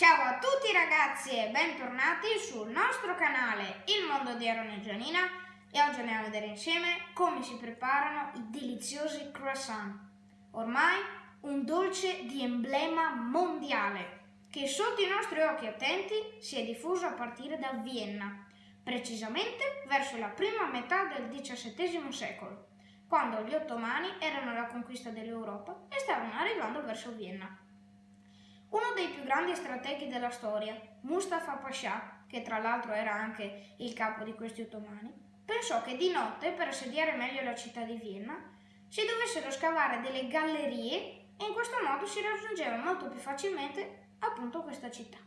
Ciao a tutti ragazzi e bentornati sul nostro canale Il Mondo di Aaron e Gianina e oggi andiamo a vedere insieme come si preparano i deliziosi croissant. Ormai un dolce di emblema mondiale che sotto i nostri occhi attenti si è diffuso a partire da Vienna, precisamente verso la prima metà del XVII secolo, quando gli ottomani erano alla conquista dell'Europa e stavano arrivando verso Vienna. Uno dei più grandi strateghi della storia, Mustafa Pasha, che tra l'altro era anche il capo di questi ottomani, pensò che di notte, per assediare meglio la città di Vienna, si dovessero scavare delle gallerie e in questo modo si raggiungeva molto più facilmente appunto questa città.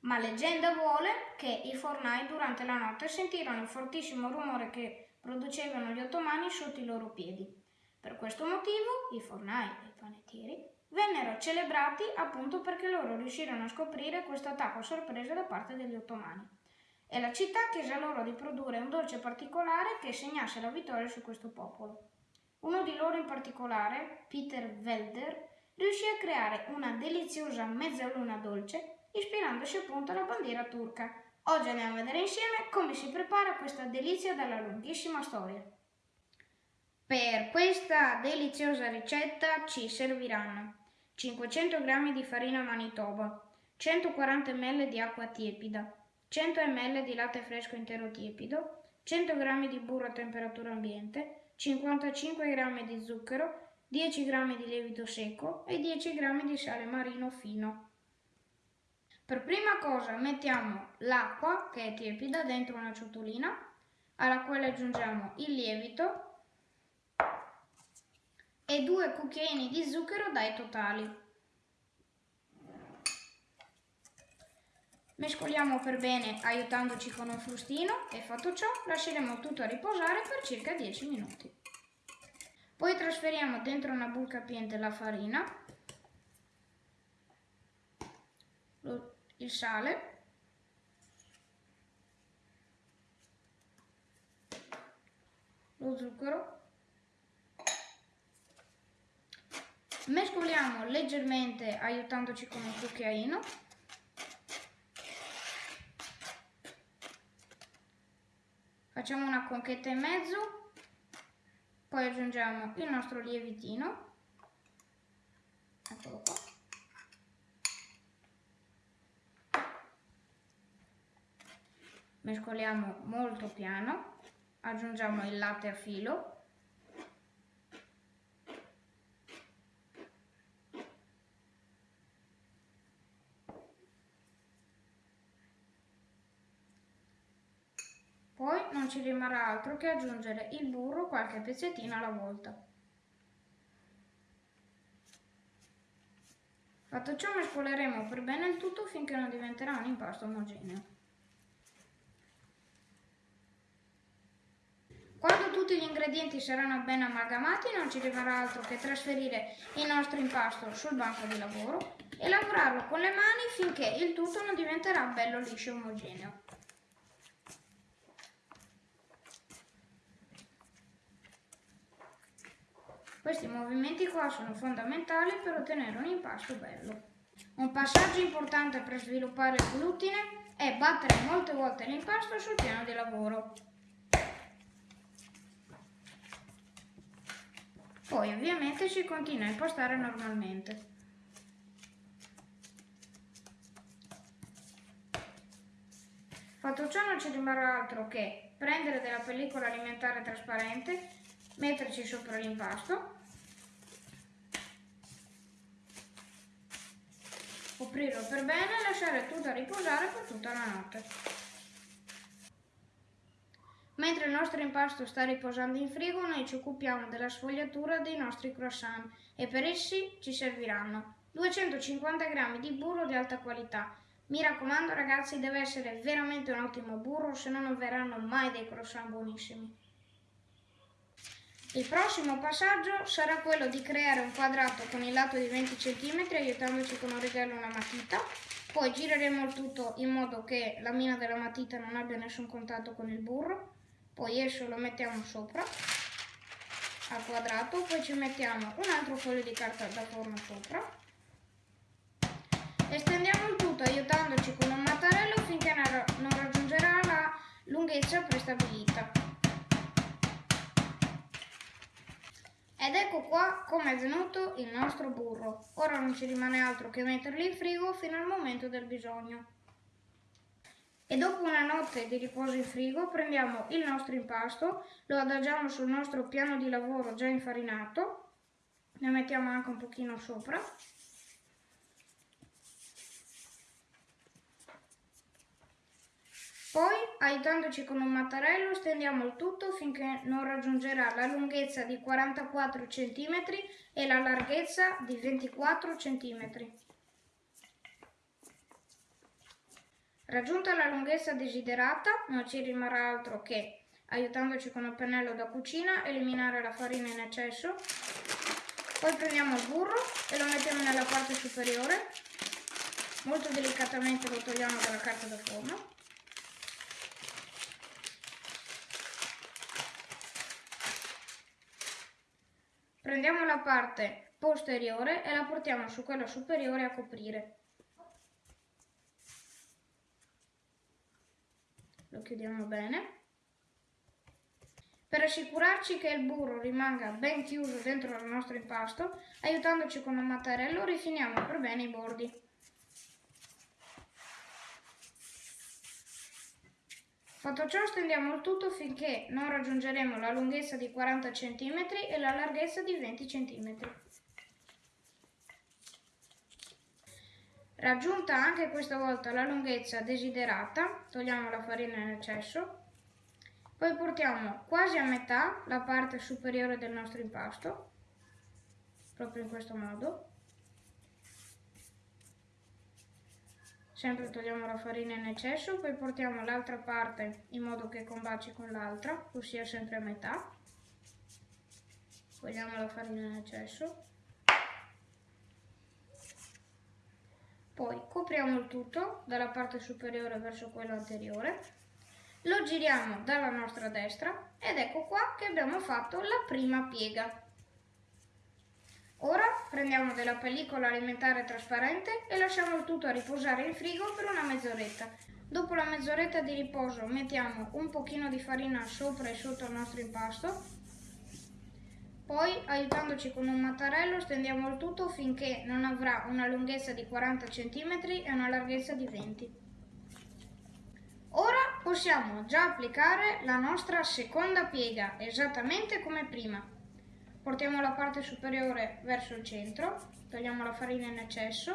Ma leggenda vuole che i fornai durante la notte sentirono il fortissimo rumore che producevano gli ottomani sotto i loro piedi. Per questo motivo i fornai e i panettieri vennero celebrati appunto perché loro riuscirono a scoprire questo attacco sorpresa da parte degli ottomani. E la città chiese a loro di produrre un dolce particolare che segnasse la vittoria su questo popolo. Uno di loro in particolare, Peter Welder, riuscì a creare una deliziosa mezzaluna dolce ispirandosi appunto alla bandiera turca. Oggi andiamo a vedere insieme come si prepara questa delizia dalla lunghissima storia. Per questa deliziosa ricetta ci serviranno 500 g di farina manitoba, 140 ml di acqua tiepida, 100 ml di latte fresco intero tiepido, 100 g di burro a temperatura ambiente, 55 g di zucchero, 10 g di lievito secco e 10 g di sale marino fino. Per prima cosa mettiamo l'acqua, che è tiepida, dentro una ciotolina, alla quale aggiungiamo il lievito e due cucchiaini di zucchero dai totali. Mescoliamo per bene aiutandoci con un frustino e fatto ciò lasceremo tutto a riposare per circa 10 minuti. Poi trasferiamo dentro una buca capiente la farina, il sale, lo zucchero Mescoliamo leggermente aiutandoci con un cucchiaino. Facciamo una conchetta in mezzo, poi aggiungiamo il nostro lievitino. Eccolo qua. Mescoliamo molto piano, aggiungiamo il latte a filo Poi non ci rimarrà altro che aggiungere il burro qualche pezzettino alla volta. Fatto ciò mescoleremo per bene il tutto finché non diventerà un impasto omogeneo. Quando tutti gli ingredienti saranno ben amalgamati non ci rimarrà altro che trasferire il nostro impasto sul banco di lavoro e lavorarlo con le mani finché il tutto non diventerà bello liscio e omogeneo. Questi movimenti qua sono fondamentali per ottenere un impasto bello. Un passaggio importante per sviluppare il glutine è battere molte volte l'impasto sul piano di lavoro. Poi ovviamente si continua a impostare normalmente. Fatto ciò non ci rimarrà altro che prendere della pellicola alimentare trasparente metterci sopra l'impasto, coprirlo per bene e lasciare tutto a riposare per tutta la notte. Mentre il nostro impasto sta riposando in frigo, noi ci occupiamo della sfogliatura dei nostri croissant e per essi ci serviranno 250 g di burro di alta qualità. Mi raccomando ragazzi, deve essere veramente un ottimo burro, se no non verranno mai dei croissant buonissimi. Il prossimo passaggio sarà quello di creare un quadrato con il lato di 20 cm aiutandoci con un regalo e una matita. Poi gireremo il tutto in modo che la mina della matita non abbia nessun contatto con il burro. Poi esso lo mettiamo sopra al quadrato, poi ci mettiamo un altro foglio di carta da forno sopra. Estendiamo il tutto aiutandoci con un mattarello finché non raggiungerà la lunghezza prestabilita. Ed ecco qua come è venuto il nostro burro. Ora non ci rimane altro che metterli in frigo fino al momento del bisogno. E dopo una notte di riposo in frigo prendiamo il nostro impasto, lo adagiamo sul nostro piano di lavoro già infarinato, ne mettiamo anche un pochino sopra Poi, aiutandoci con un mattarello, stendiamo il tutto finché non raggiungerà la lunghezza di 44 cm e la larghezza di 24 cm. Raggiunta la lunghezza desiderata, non ci rimarrà altro che, aiutandoci con il pennello da cucina, eliminare la farina in eccesso. Poi prendiamo il burro e lo mettiamo nella parte superiore. Molto delicatamente lo togliamo dalla carta da forno. Prendiamo la parte posteriore e la portiamo su quella superiore a coprire. Lo chiudiamo bene. Per assicurarci che il burro rimanga ben chiuso dentro il nostro impasto, aiutandoci con un mattarello rifiniamo per bene i bordi. Fatto ciò stendiamo il tutto finché non raggiungeremo la lunghezza di 40 cm e la larghezza di 20 cm. Raggiunta anche questa volta la lunghezza desiderata, togliamo la farina in eccesso, poi portiamo quasi a metà la parte superiore del nostro impasto, proprio in questo modo, Sempre togliamo la farina in eccesso, poi portiamo l'altra parte in modo che combaci con l'altra, ossia sempre a metà. Togliamo la farina in eccesso. Poi copriamo il tutto dalla parte superiore verso quella anteriore. Lo giriamo dalla nostra destra ed ecco qua che abbiamo fatto la prima piega. Ora prendiamo della pellicola alimentare trasparente e lasciamo il tutto a riposare in frigo per una mezz'oretta. Dopo la mezz'oretta di riposo mettiamo un pochino di farina sopra e sotto il nostro impasto. Poi, aiutandoci con un mattarello, stendiamo il tutto finché non avrà una lunghezza di 40 cm e una larghezza di 20 Ora possiamo già applicare la nostra seconda piega, esattamente come prima. Portiamo la parte superiore verso il centro, togliamo la farina in eccesso,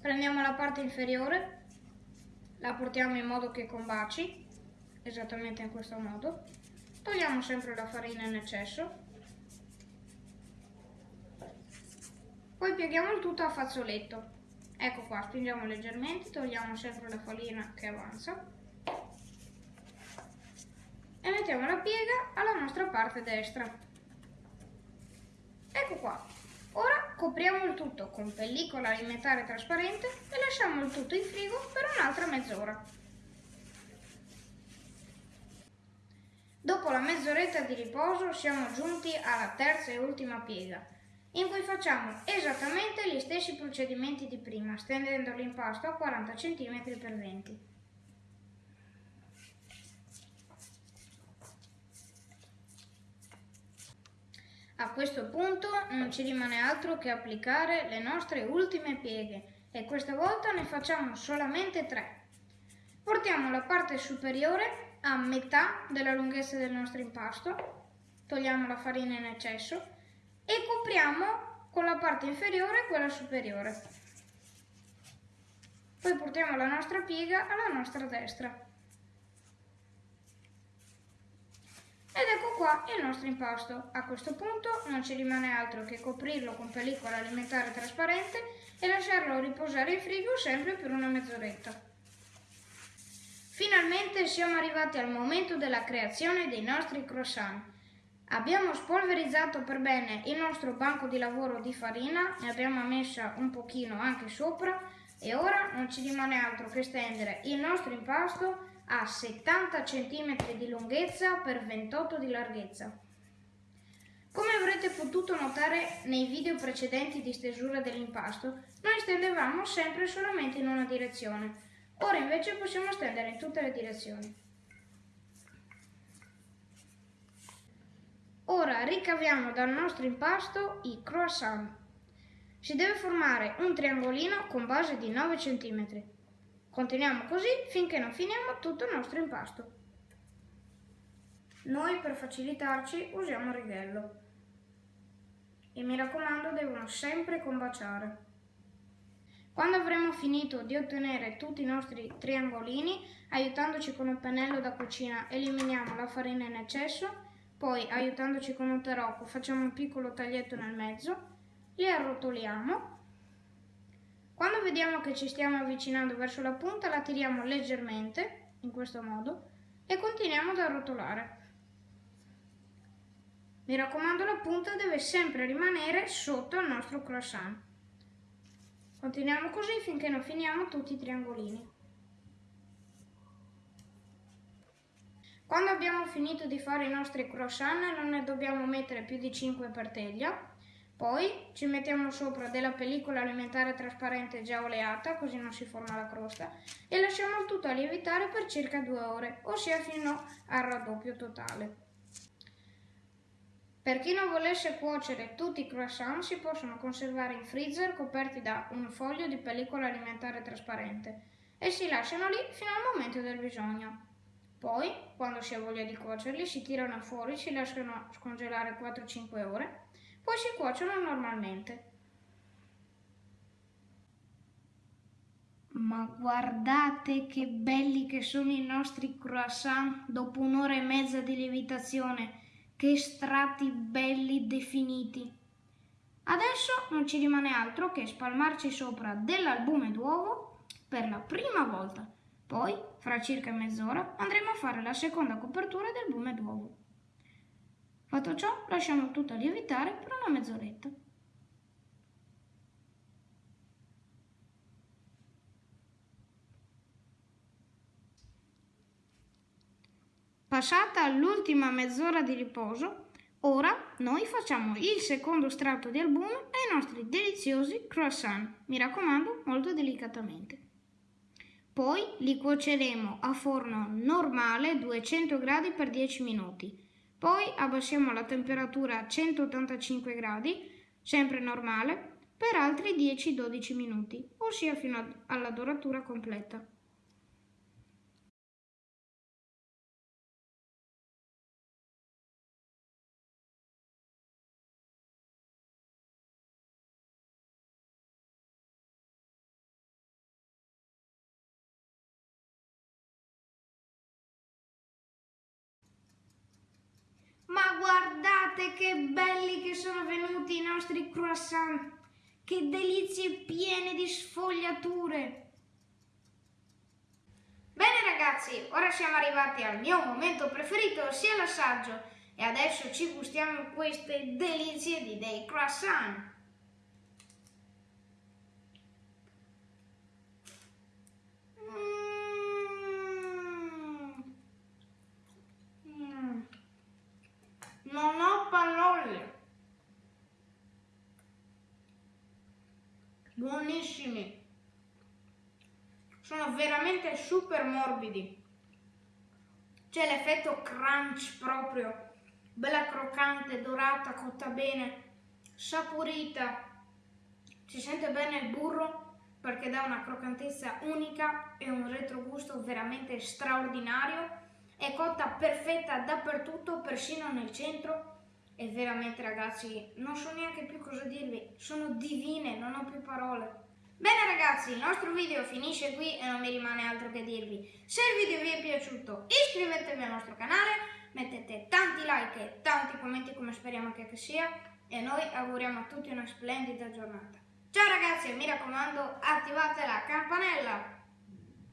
prendiamo la parte inferiore, la portiamo in modo che combaci, esattamente in questo modo, togliamo sempre la farina in eccesso, poi pieghiamo il tutto a fazzoletto. Ecco qua, spingiamo leggermente, togliamo sempre la farina che avanza e mettiamo la piega alla nostra parte destra. Ecco qua. Ora copriamo il tutto con pellicola alimentare trasparente e lasciamo il tutto in frigo per un'altra mezz'ora. Dopo la mezz'oretta di riposo siamo giunti alla terza e ultima piega, in cui facciamo esattamente gli stessi procedimenti di prima, stendendo l'impasto a 40 cm x 20 A questo punto non ci rimane altro che applicare le nostre ultime pieghe e questa volta ne facciamo solamente tre. Portiamo la parte superiore a metà della lunghezza del nostro impasto, togliamo la farina in eccesso e copriamo con la parte inferiore quella superiore. Poi portiamo la nostra piega alla nostra destra. Ed ecco qua il nostro impasto. A questo punto non ci rimane altro che coprirlo con pellicola alimentare trasparente e lasciarlo riposare in frigo sempre per una mezz'oretta. Finalmente siamo arrivati al momento della creazione dei nostri croissant. Abbiamo spolverizzato per bene il nostro banco di lavoro di farina, ne abbiamo messa un pochino anche sopra e ora non ci rimane altro che stendere il nostro impasto ha 70 cm di lunghezza per 28 di larghezza. Come avrete potuto notare nei video precedenti di stesura dell'impasto, noi stendevamo sempre solamente in una direzione. Ora invece possiamo stendere in tutte le direzioni. Ora ricaviamo dal nostro impasto i croissant. Si deve formare un triangolino con base di 9 cm. Continuiamo così finché non finiamo tutto il nostro impasto. Noi per facilitarci usiamo il righello e mi raccomando devono sempre combaciare. Quando avremo finito di ottenere tutti i nostri triangolini, aiutandoci con un pennello da cucina eliminiamo la farina in eccesso, poi aiutandoci con un tarocco facciamo un piccolo taglietto nel mezzo, li arrotoliamo. Quando vediamo che ci stiamo avvicinando verso la punta la tiriamo leggermente, in questo modo, e continuiamo ad arrotolare. Mi raccomando la punta deve sempre rimanere sotto il nostro croissant. Continuiamo così finché non finiamo tutti i triangolini. Quando abbiamo finito di fare i nostri croissant non ne dobbiamo mettere più di 5 per teglia. Poi ci mettiamo sopra della pellicola alimentare trasparente già oleata, così non si forma la crosta, e lasciamo il tutto a lievitare per circa 2 ore, ossia fino al raddoppio totale. Per chi non volesse cuocere tutti i croissant si possono conservare in freezer coperti da un foglio di pellicola alimentare trasparente e si lasciano lì fino al momento del bisogno. Poi, quando si ha voglia di cuocerli, si tirano fuori, si lasciano scongelare 4-5 ore, poi si cuociono normalmente. Ma guardate che belli che sono i nostri croissant dopo un'ora e mezza di lievitazione! Che strati belli definiti! Adesso non ci rimane altro che spalmarci sopra dell'albume d'uovo per la prima volta. Poi, fra circa mezz'ora, andremo a fare la seconda copertura del bume d'uovo. Fatto ciò, lasciamo tutto lievitare per una mezz'oretta. Passata l'ultima mezz'ora di riposo, ora noi facciamo il secondo strato di albume ai nostri deliziosi croissant, mi raccomando molto delicatamente. Poi li cuoceremo a forno normale 200 gradi per 10 minuti. Poi abbassiamo la temperatura a 185 gradi, sempre normale, per altri 10-12 minuti, ossia fino alla doratura completa. Che belli che sono venuti i nostri croissant! Che delizie piene di sfogliature! Bene ragazzi, ora siamo arrivati al mio momento preferito, ossia l'assaggio. E adesso ci gustiamo queste delizie di dei croissant. Non ho parole. Buonissimi. Sono veramente super morbidi. C'è l'effetto crunch proprio. Bella croccante, dorata, cotta bene, saporita. Si sente bene il burro perché dà una croccantezza unica e un retrogusto veramente straordinario è cotta perfetta dappertutto, persino nel centro. E veramente ragazzi, non so neanche più cosa dirvi, sono divine, non ho più parole. Bene ragazzi, il nostro video finisce qui e non mi rimane altro che dirvi. Se il video vi è piaciuto iscrivetevi al nostro canale, mettete tanti like e tanti commenti come speriamo che sia e noi auguriamo a tutti una splendida giornata. Ciao ragazzi e mi raccomando attivate la campanella!